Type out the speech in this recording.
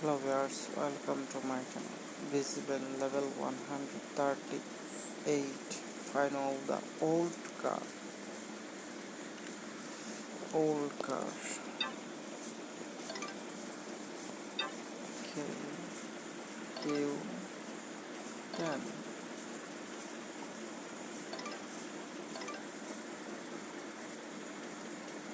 hello viewers welcome to my channel. Visible level 138 final the old car. Old car. Okay. Q 10